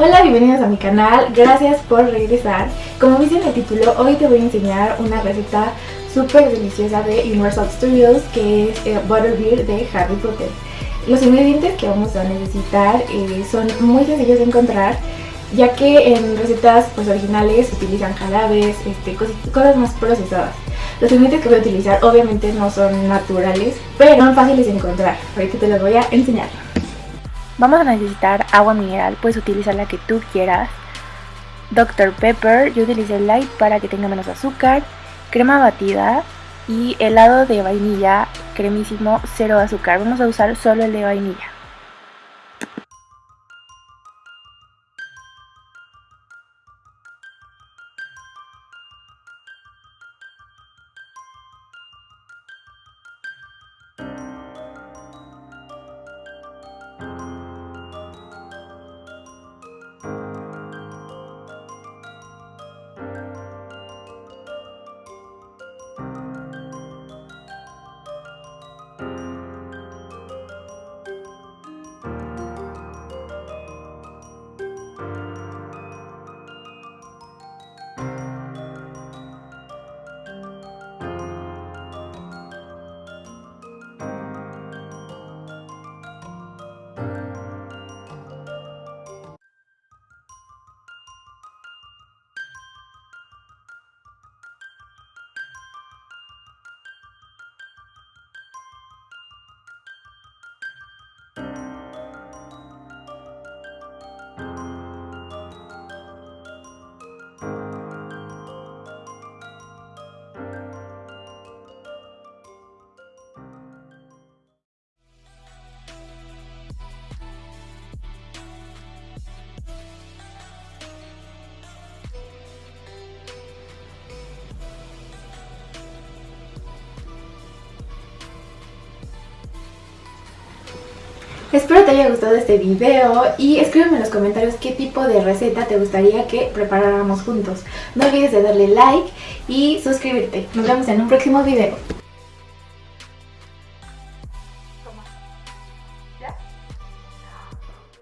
Hola, bienvenidos a mi canal, gracias por regresar. Como viste en el título, hoy te voy a enseñar una receta súper deliciosa de Universal Studios que es eh, Butterbeer de Harry Potter. Los ingredientes que vamos a necesitar eh, son muy sencillos de encontrar ya que en recetas pues, originales utilizan jarabes, este, cosas más procesadas. Los ingredientes que voy a utilizar obviamente no son naturales, pero son fáciles de encontrar. Ahorita te los voy a enseñar. Vamos a necesitar agua mineral, puedes utilizar la que tú quieras. Dr. Pepper, yo utilicé light para que tenga menos azúcar. Crema batida y helado de vainilla cremísimo, cero azúcar. Vamos a usar solo el de vainilla. Espero te haya gustado este video y escríbeme en los comentarios qué tipo de receta te gustaría que preparáramos juntos. No olvides de darle like y suscribirte. Nos vemos en un próximo video.